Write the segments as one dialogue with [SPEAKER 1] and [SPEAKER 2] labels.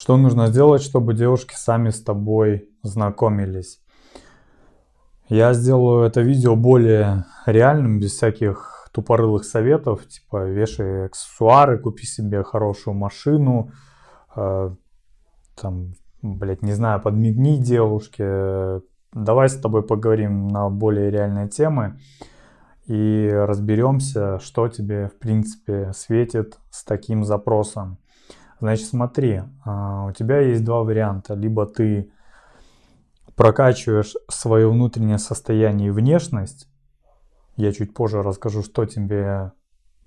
[SPEAKER 1] Что нужно сделать, чтобы девушки сами с тобой знакомились? Я сделаю это видео более реальным, без всяких тупорылых советов, типа вешай аксессуары, купи себе хорошую машину, э, там, блять, не знаю, подмигни девушке. Давай с тобой поговорим на более реальные темы и разберемся, что тебе, в принципе, светит с таким запросом. Значит, смотри, а, у тебя есть два варианта. Либо ты прокачиваешь свое внутреннее состояние и внешность. Я чуть позже расскажу, что тебе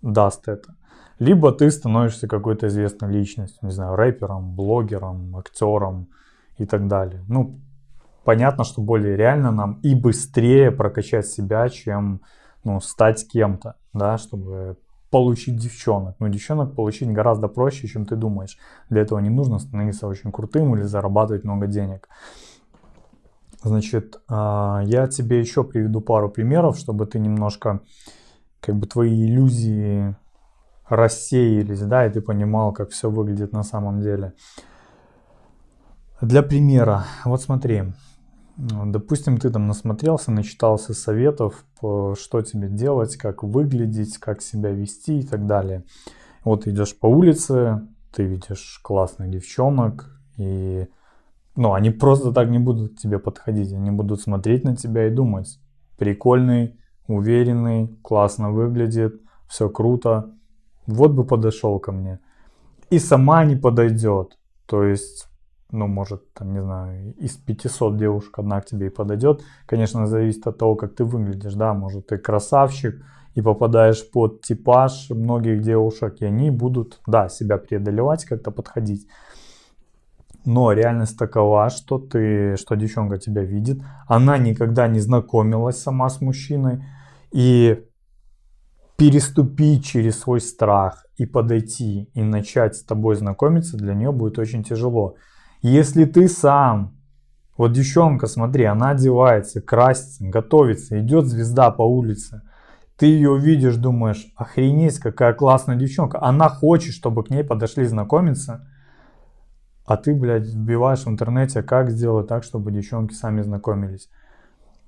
[SPEAKER 1] даст это. Либо ты становишься какой-то известной личностью, не знаю, рэпером, блогером, актером и так далее. Ну, понятно, что более реально нам и быстрее прокачать себя, чем ну, стать кем-то, да, чтобы получить девчонок. Но девчонок получить гораздо проще, чем ты думаешь. Для этого не нужно становиться очень крутым или зарабатывать много денег. Значит, а, я тебе еще приведу пару примеров, чтобы ты немножко, как бы твои иллюзии рассеялись, да, и ты понимал, как все выглядит на самом деле. Для примера, вот смотри, Допустим, ты там насмотрелся, начитался советов, что тебе делать, как выглядеть, как себя вести и так далее. Вот идешь по улице, ты видишь классных девчонок, и ну, они просто так не будут к тебе подходить, они будут смотреть на тебя и думать, прикольный, уверенный, классно выглядит, все круто, вот бы подошел ко мне. И сама не подойдет, то есть ну, может, там, не знаю, из 500 девушек одна к тебе и подойдет. Конечно, зависит от того, как ты выглядишь, да, может, ты красавчик и попадаешь под типаж многих девушек, и они будут, да, себя преодолевать, как-то подходить. Но реальность такова, что ты, что девчонка тебя видит, она никогда не знакомилась сама с мужчиной, и переступить через свой страх и подойти и начать с тобой знакомиться для нее будет очень тяжело. Если ты сам, вот девчонка, смотри, она одевается, красится, готовится, идет звезда по улице, ты ее видишь, думаешь, охренеть, какая классная девчонка, она хочет, чтобы к ней подошли знакомиться, а ты, блядь, вбиваешь в интернете, как сделать так, чтобы девчонки сами знакомились.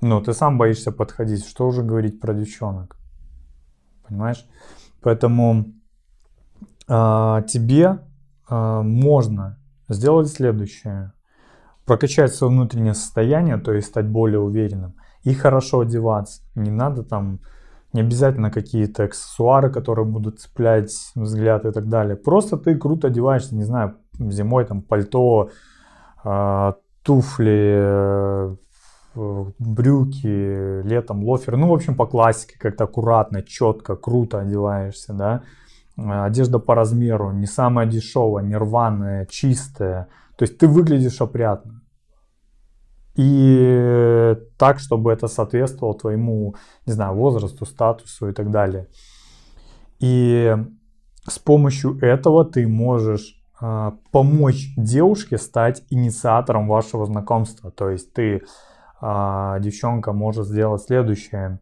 [SPEAKER 1] Ну, ты сам боишься подходить, что уже говорить про девчонок, понимаешь? Поэтому э, тебе э, можно сделать следующее. Прокачать свое внутреннее состояние, то есть стать более уверенным. И хорошо одеваться. Не надо там, не обязательно какие-то аксессуары, которые будут цеплять взгляд и так далее. Просто ты круто одеваешься, не знаю, зимой там пальто, э, туфли, э, брюки, летом лофер. Ну, в общем, по классике, как-то аккуратно, четко, круто одеваешься, да. Э, одежда по размеру, не самая дешевая, не рваная, чистая. То есть ты выглядишь опрятно. И так, чтобы это соответствовало твоему, не знаю, возрасту, статусу и так далее. И с помощью этого ты можешь э, помочь девушке стать инициатором вашего знакомства. То есть ты, э, девчонка, может сделать следующее.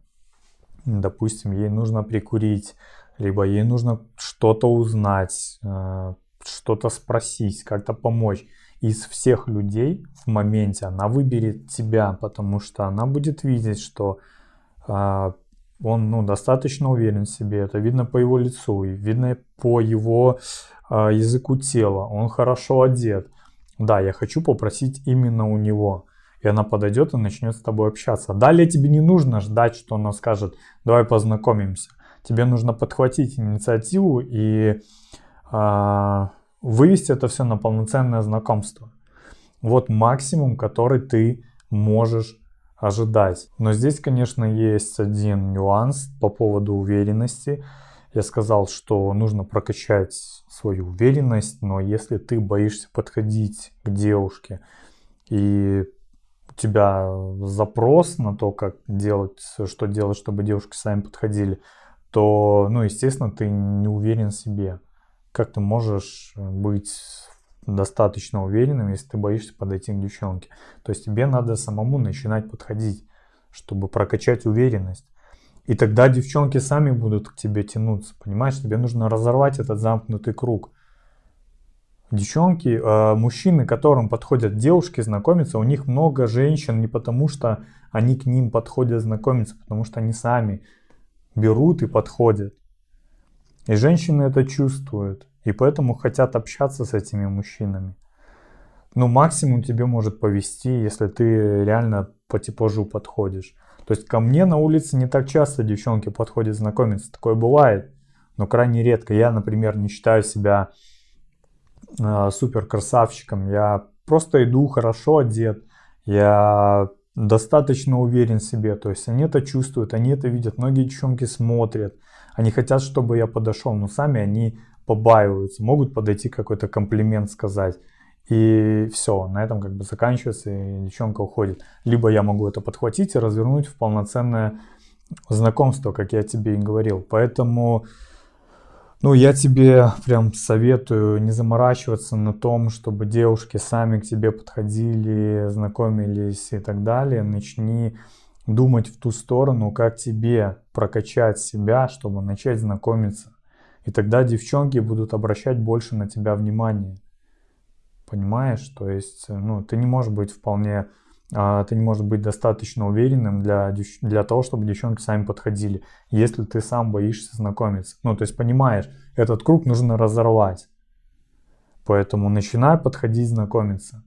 [SPEAKER 1] Допустим, ей нужно прикурить либо ей нужно что-то узнать, э, что-то спросить, как-то помочь. Из всех людей в моменте она выберет тебя, потому что она будет видеть, что э, он ну, достаточно уверен в себе. Это видно по его лицу, и видно по его э, языку тела. Он хорошо одет. Да, я хочу попросить именно у него. И она подойдет и начнет с тобой общаться. Далее тебе не нужно ждать, что она скажет, давай познакомимся тебе нужно подхватить инициативу и э, вывести это все на полноценное знакомство. Вот максимум, который ты можешь ожидать. Но здесь, конечно, есть один нюанс по поводу уверенности. Я сказал, что нужно прокачать свою уверенность, но если ты боишься подходить к девушке и у тебя запрос на то, как делать, что делать, чтобы девушки сами подходили, то, ну, естественно, ты не уверен в себе. Как ты можешь быть достаточно уверенным, если ты боишься подойти к девчонке? То есть тебе надо самому начинать подходить, чтобы прокачать уверенность. И тогда девчонки сами будут к тебе тянуться, понимаешь? Тебе нужно разорвать этот замкнутый круг. Девчонки, э, мужчины, которым подходят девушки знакомиться, у них много женщин не потому, что они к ним подходят знакомиться, потому что они сами берут и подходят. И женщины это чувствуют, и поэтому хотят общаться с этими мужчинами. Ну, максимум тебе может повести, если ты реально по типажу подходишь. То есть ко мне на улице не так часто девчонки подходят знакомиться. Такое бывает, но крайне редко. Я, например, не считаю себя э, супер красавчиком. Я просто иду хорошо одет. Я достаточно уверен в себе. То есть они это чувствуют, они это видят. Многие девчонки смотрят. Они хотят, чтобы я подошел, но сами они побаиваются. Могут подойти какой-то комплимент сказать. И все, на этом как бы заканчивается, и девчонка уходит. Либо я могу это подхватить и развернуть в полноценное знакомство, как я тебе и говорил. Поэтому, ну, я тебе прям советую не заморачиваться на том, чтобы девушки сами к тебе подходили, знакомились и так далее. Начни думать в ту сторону, как тебе прокачать себя, чтобы начать знакомиться. И тогда девчонки будут обращать больше на тебя внимание. Понимаешь? То есть, ну, ты не можешь быть вполне, ты не можешь быть достаточно уверенным для, для того, чтобы девчонки сами подходили, если ты сам боишься знакомиться. Ну, то есть, понимаешь, этот круг нужно разорвать. Поэтому начинай подходить знакомиться.